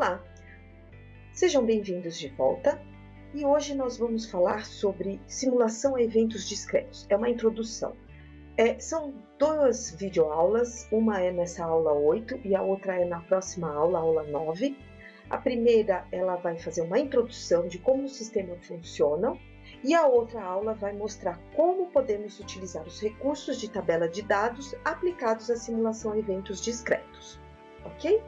Olá, sejam bem-vindos de volta e hoje nós vamos falar sobre simulação a eventos discretos. É uma introdução. É, são duas videoaulas, uma é nessa aula 8 e a outra é na próxima aula, aula 9. A primeira ela vai fazer uma introdução de como o sistema funciona e a outra aula vai mostrar como podemos utilizar os recursos de tabela de dados aplicados à simulação a eventos discretos, ok?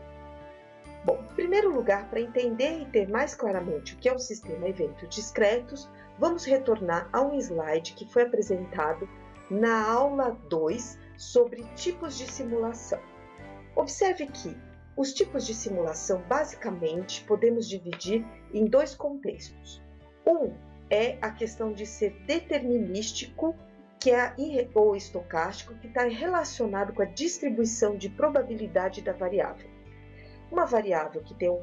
Bom, em primeiro lugar, para entender e ter mais claramente o que é o sistema eventos discretos, vamos retornar a um slide que foi apresentado na aula 2 sobre tipos de simulação. Observe que os tipos de simulação, basicamente, podemos dividir em dois contextos. Um é a questão de ser determinístico, que é ou estocástico, que está relacionado com a distribuição de probabilidade da variável. Uma variável que, um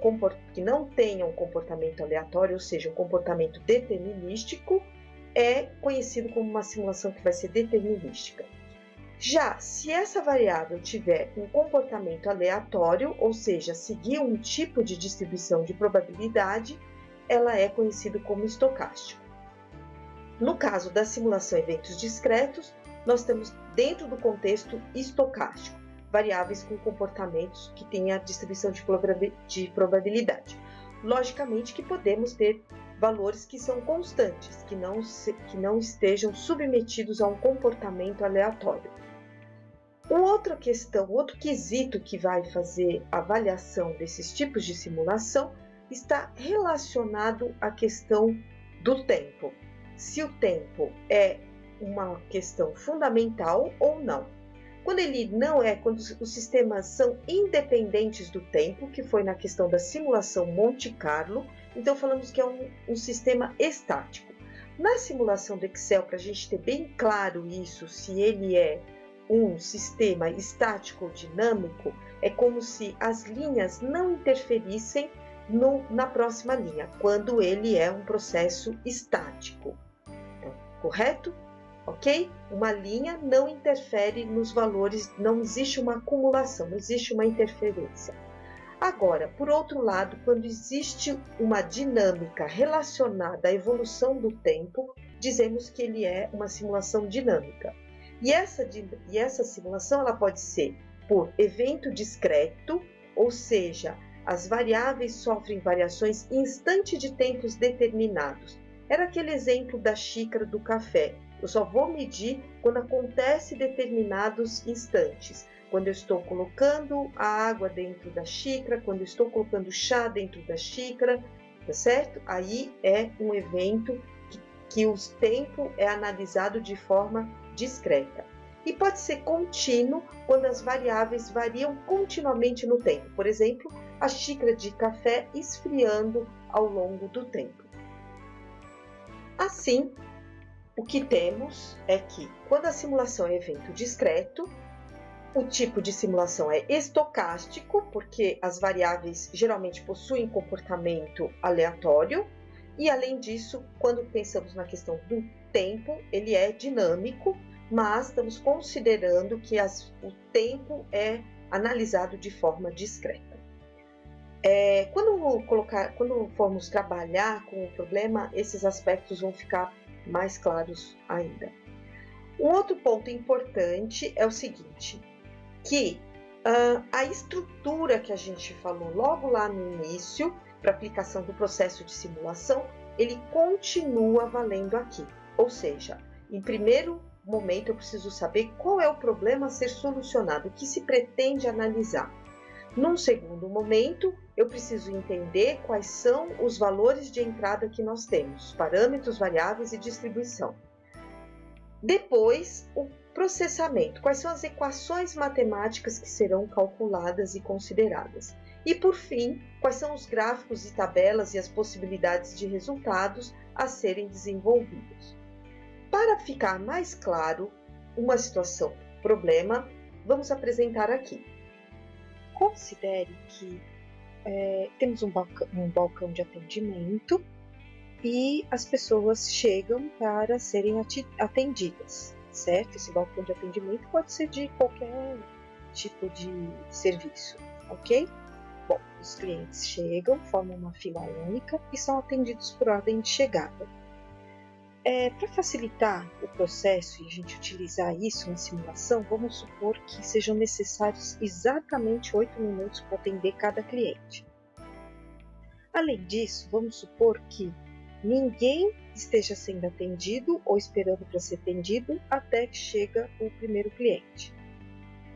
que não tenha um comportamento aleatório, ou seja, um comportamento determinístico, é conhecido como uma simulação que vai ser determinística. Já se essa variável tiver um comportamento aleatório, ou seja, seguir um tipo de distribuição de probabilidade, ela é conhecida como estocástico. No caso da simulação eventos discretos, nós temos dentro do contexto estocástico variáveis com comportamentos que têm a distribuição de probabilidade. Logicamente que podemos ter valores que são constantes, que não, se, que não estejam submetidos a um comportamento aleatório. Outra questão, outro quesito que vai fazer a avaliação desses tipos de simulação está relacionado à questão do tempo. Se o tempo é uma questão fundamental ou não. Quando ele não é, quando os sistemas são independentes do tempo, que foi na questão da simulação Monte Carlo, então falamos que é um, um sistema estático. Na simulação do Excel, para a gente ter bem claro isso, se ele é um sistema estático ou dinâmico, é como se as linhas não interferissem no, na próxima linha, quando ele é um processo estático. Então, correto? Ok? Uma linha não interfere nos valores, não existe uma acumulação, não existe uma interferência. Agora, por outro lado, quando existe uma dinâmica relacionada à evolução do tempo, dizemos que ele é uma simulação dinâmica. E essa, e essa simulação ela pode ser por evento discreto, ou seja, as variáveis sofrem variações instante de tempos determinados. Era aquele exemplo da xícara do café. Eu só vou medir quando acontece determinados instantes. Quando eu estou colocando a água dentro da xícara, quando eu estou colocando chá dentro da xícara, tá certo? Aí é um evento que, que o tempo é analisado de forma discreta. E pode ser contínuo quando as variáveis variam continuamente no tempo. Por exemplo, a xícara de café esfriando ao longo do tempo. Assim, o que temos é que, quando a simulação é evento discreto, o tipo de simulação é estocástico, porque as variáveis geralmente possuem comportamento aleatório, e além disso, quando pensamos na questão do tempo, ele é dinâmico, mas estamos considerando que as, o tempo é analisado de forma discreta. É, quando, colocar, quando formos trabalhar com o problema, esses aspectos vão ficar mais claros ainda. Um outro ponto importante é o seguinte, que uh, a estrutura que a gente falou logo lá no início, para aplicação do processo de simulação, ele continua valendo aqui. Ou seja, em primeiro momento eu preciso saber qual é o problema a ser solucionado, o que se pretende analisar. Num segundo momento, eu preciso entender quais são os valores de entrada que nós temos, parâmetros, variáveis e distribuição. Depois, o processamento, quais são as equações matemáticas que serão calculadas e consideradas. E por fim, quais são os gráficos e tabelas e as possibilidades de resultados a serem desenvolvidos. Para ficar mais claro uma situação problema, vamos apresentar aqui. Considere que é, temos um balcão, um balcão de atendimento e as pessoas chegam para serem atendidas, certo? Esse balcão de atendimento pode ser de qualquer tipo de serviço, ok? Bom, os clientes chegam, formam uma fila única e são atendidos por ordem de chegada. É, Para facilitar o processo e a gente utilizar isso na simulação, vamos supor que sejam necessários exatamente 8 minutos para atender cada cliente. Além disso, vamos supor que ninguém esteja sendo atendido ou esperando para ser atendido até que chega o primeiro cliente.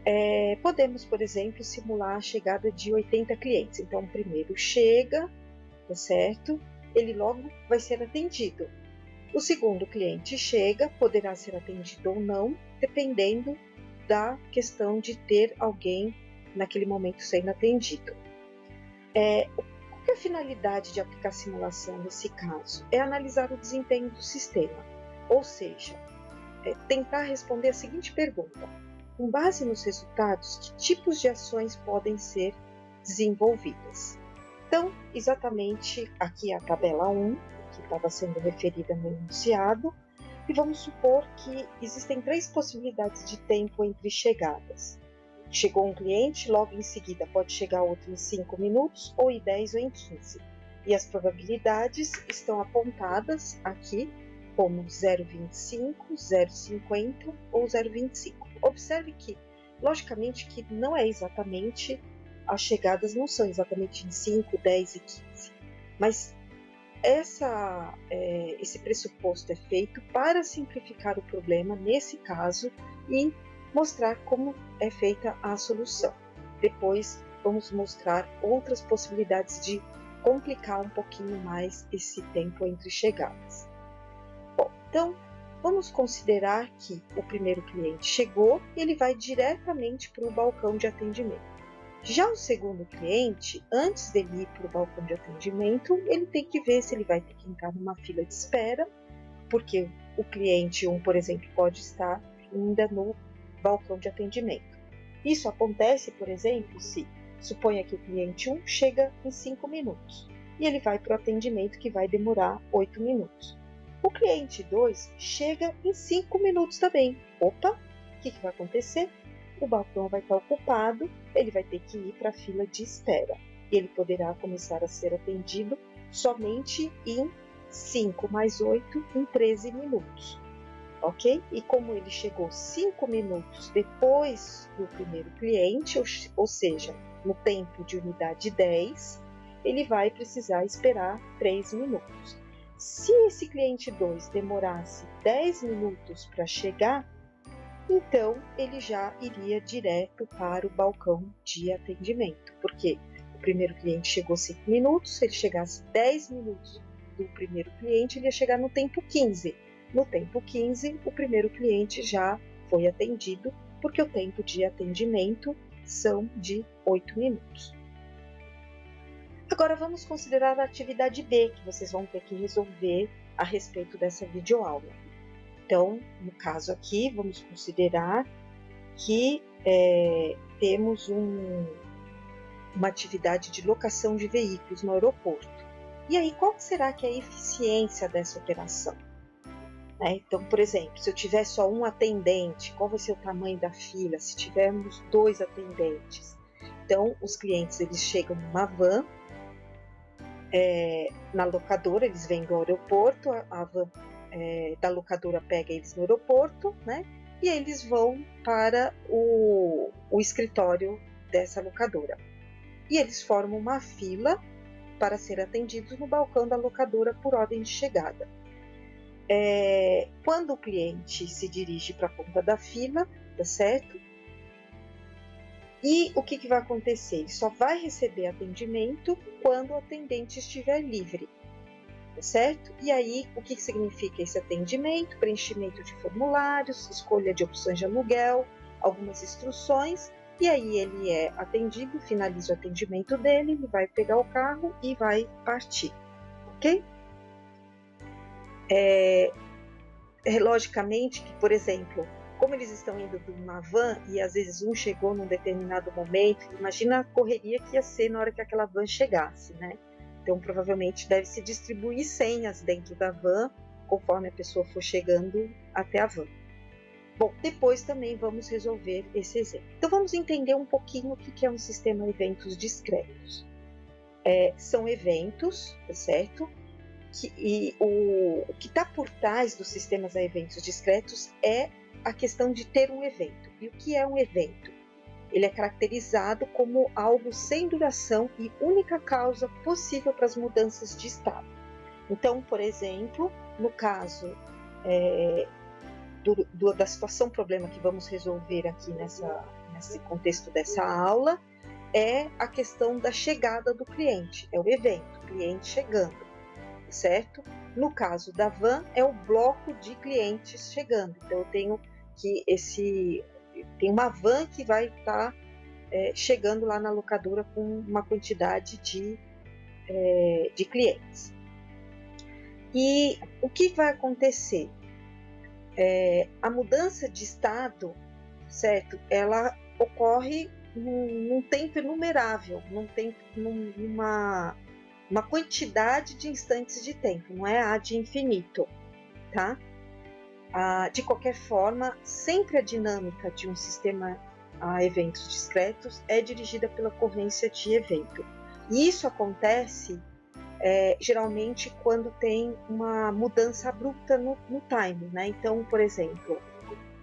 É, podemos, por exemplo, simular a chegada de 80 clientes. Então, o primeiro chega, tá certo? Ele logo vai ser atendido. O segundo cliente chega, poderá ser atendido ou não, dependendo da questão de ter alguém naquele momento sendo atendido. É, qual é a finalidade de aplicar simulação nesse caso? É analisar o desempenho do sistema, ou seja, é tentar responder a seguinte pergunta: com base nos resultados, que tipos de ações podem ser desenvolvidas? Então, exatamente aqui a tabela 1, que estava sendo referida no enunciado, e vamos supor que existem três possibilidades de tempo entre chegadas. Chegou um cliente, logo em seguida pode chegar outro em 5 minutos, ou em 10 ou em 15. E as probabilidades estão apontadas aqui como 0,25, 0,50 ou 0,25. Observe que, logicamente, que não é exatamente as chegadas não são exatamente em 5, 10 e 15, mas essa, é, esse pressuposto é feito para simplificar o problema nesse caso e mostrar como é feita a solução. Depois vamos mostrar outras possibilidades de complicar um pouquinho mais esse tempo entre chegadas. Bom, então vamos considerar que o primeiro cliente chegou e ele vai diretamente para o balcão de atendimento. Já o segundo cliente, antes dele ir para o balcão de atendimento, ele tem que ver se ele vai ter que entrar numa fila de espera, porque o cliente 1, por exemplo, pode estar ainda no balcão de atendimento. Isso acontece, por exemplo, se suponha que o cliente 1 chega em 5 minutos e ele vai para o atendimento que vai demorar 8 minutos. O cliente 2 chega em 5 minutos também. Opa, o que, que vai acontecer? O balcão vai estar ocupado, ele vai ter que ir para a fila de espera. E ele poderá começar a ser atendido somente em 5 mais 8 em 13 minutos. Ok? E como ele chegou 5 minutos depois do primeiro cliente, ou, ou seja, no tempo de unidade 10, ele vai precisar esperar 3 minutos. Se esse cliente 2 demorasse 10 minutos para chegar, então ele já iria direto para o balcão de atendimento, porque o primeiro cliente chegou 5 minutos, se ele chegasse 10 minutos do primeiro cliente, ele ia chegar no tempo 15. No tempo 15, o primeiro cliente já foi atendido, porque o tempo de atendimento são de 8 minutos. Agora vamos considerar a atividade B, que vocês vão ter que resolver a respeito dessa videoaula. Então, no caso aqui, vamos considerar que é, temos um, uma atividade de locação de veículos no aeroporto. E aí, qual será que é a eficiência dessa operação? Né? Então, por exemplo, se eu tiver só um atendente, qual vai ser o tamanho da fila? Se tivermos dois atendentes, então os clientes eles chegam numa van é, na locadora, eles vêm do aeroporto, a, a van é, da locadora pega eles no aeroporto, né? E eles vão para o, o escritório dessa locadora. E eles formam uma fila para ser atendidos no balcão da locadora por ordem de chegada. É, quando o cliente se dirige para a ponta da fila, tá certo? E o que, que vai acontecer? Ele só vai receber atendimento quando o atendente estiver livre certo? E aí, o que significa esse atendimento? Preenchimento de formulários, escolha de opções de aluguel, algumas instruções, e aí ele é atendido, finaliza o atendimento dele, ele vai pegar o carro e vai partir, ok? É, é, logicamente que, por exemplo, como eles estão indo de uma van e às vezes um chegou num determinado momento, imagina a correria que ia ser na hora que aquela van chegasse, né? Então, provavelmente deve se distribuir senhas dentro da van conforme a pessoa for chegando até a van. Bom, depois também vamos resolver esse exemplo. Então vamos entender um pouquinho o que é um sistema eventos discretos. É, são eventos, tá certo? Que, e o, o que está por trás dos sistemas a eventos discretos é a questão de ter um evento. E o que é um evento? Ele é caracterizado como algo sem duração e única causa possível para as mudanças de estado. Então, por exemplo, no caso é, do, do, da situação problema que vamos resolver aqui nessa, nesse contexto dessa aula, é a questão da chegada do cliente, é o evento, cliente chegando, certo? No caso da van, é o bloco de clientes chegando. Então, eu tenho que esse tem uma van que vai estar tá, é, chegando lá na locadora com uma quantidade de, é, de clientes. E o que vai acontecer? É, a mudança de estado, certo? Ela ocorre num, num tempo inumerável, num tempo, numa uma quantidade de instantes de tempo, não é a de infinito, tá? Ah, de qualquer forma, sempre a dinâmica de um sistema a eventos discretos é dirigida pela ocorrência de evento. E isso acontece é, geralmente quando tem uma mudança abrupta no, no time. Né? Então, por exemplo,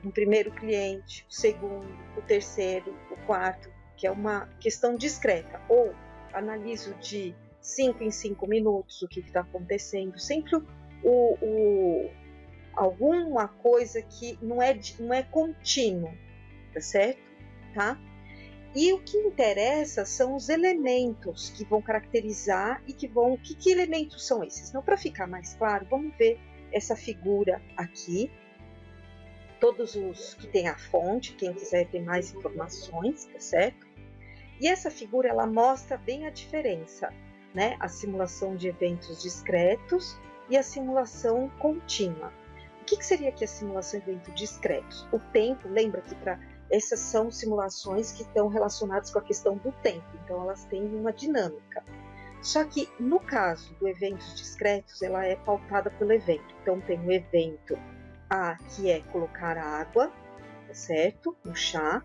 um primeiro cliente, o segundo, o terceiro, o quarto, que é uma questão discreta, ou analiso de 5 em 5 minutos o que está acontecendo, sempre o, o, alguma coisa que não é, não é contínuo, tá certo? Tá? E o que interessa são os elementos que vão caracterizar e que vão. Que, que elementos são esses? Não, para ficar mais claro, vamos ver essa figura aqui. Todos os que tem a fonte, quem quiser ter mais informações, tá certo? E essa figura ela mostra bem a diferença, né? A simulação de eventos discretos e a simulação contínua. Que, que seria aqui a simulação de evento discretos? O tempo, lembra que para essas são simulações que estão relacionadas com a questão do tempo, então elas têm uma dinâmica. Só que no caso do eventos discretos, ela é pautada pelo evento. Então tem o evento A, que é colocar água, tá certo? No chá.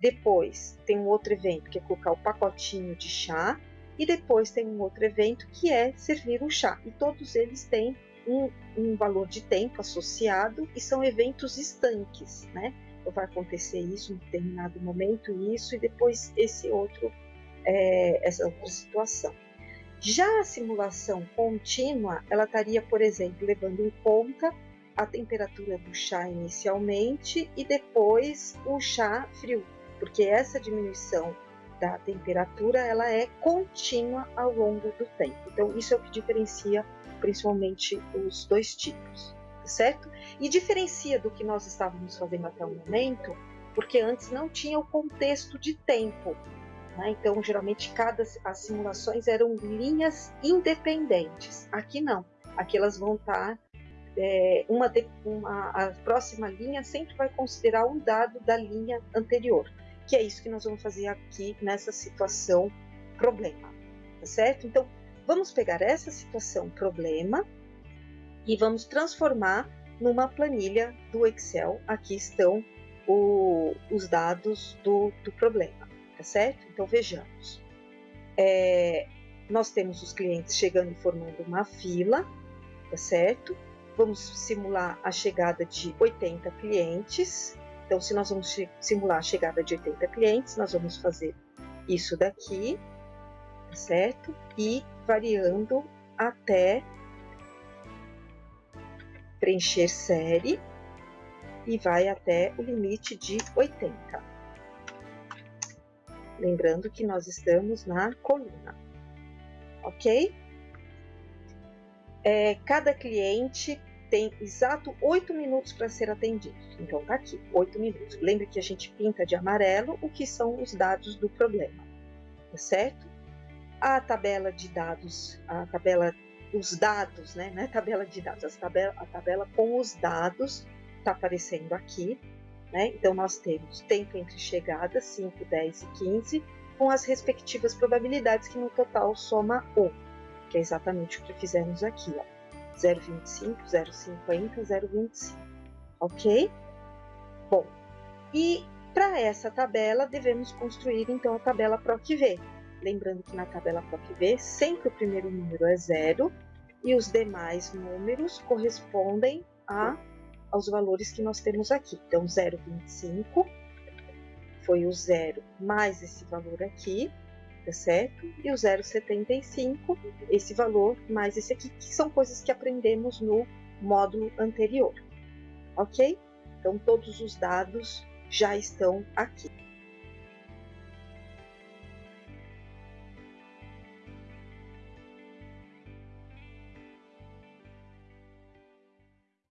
Depois tem um outro evento que é colocar o pacotinho de chá. E depois tem um outro evento que é servir o chá. E todos eles têm um, um valor de tempo associado e são eventos estanques, né? Então, vai acontecer isso em determinado momento, isso, e depois esse outro, é, essa outra situação. Já a simulação contínua, ela estaria, por exemplo, levando em conta a temperatura do chá inicialmente e depois o chá frio, porque essa diminuição da temperatura ela é contínua ao longo do tempo. Então isso é o que diferencia principalmente os dois tipos, certo? E diferencia do que nós estávamos fazendo até o momento, porque antes não tinha o contexto de tempo. Né? Então, geralmente, cada as simulações eram linhas independentes. Aqui não. Aqui elas vão estar é, uma, uma, a próxima linha sempre vai considerar um dado da linha anterior, que é isso que nós vamos fazer aqui nessa situação problema, tá certo? Então, Vamos pegar essa situação problema e vamos transformar numa planilha do Excel. Aqui estão o, os dados do, do, problema, tá certo? Então vejamos. É, nós temos os clientes chegando e formando uma fila, tá certo? Vamos simular a chegada de 80 clientes. Então, se nós vamos simular a chegada de 80 clientes, nós vamos fazer isso daqui, certo? E variando até preencher série e vai até o limite de 80. Lembrando que nós estamos na coluna, ok? É, cada cliente tem exato 8 minutos para ser atendido. Então, tá aqui, 8 minutos. Lembre que a gente pinta de amarelo o que são os dados do problema, tá certo? A tabela de dados, a tabela, os dados, né? Não é tabela de dados, a tabela, a tabela com os dados está aparecendo aqui. Né? Então, nós temos tempo entre chegadas, 5, 10 e 15, com as respectivas probabilidades, que no total soma 1, que é exatamente o que fizemos aqui. Ó. 0,25, 0,50, 0,25. Ok? Bom, e para essa tabela devemos construir então a tabela PROC-V. Lembrando que na tabela PROC-V sempre o primeiro número é zero e os demais números correspondem a, aos valores que nós temos aqui. Então, 0,25 foi o zero mais esse valor aqui, tá certo? E o 0,75, esse valor mais esse aqui, que são coisas que aprendemos no módulo anterior, ok? Então, todos os dados já estão aqui.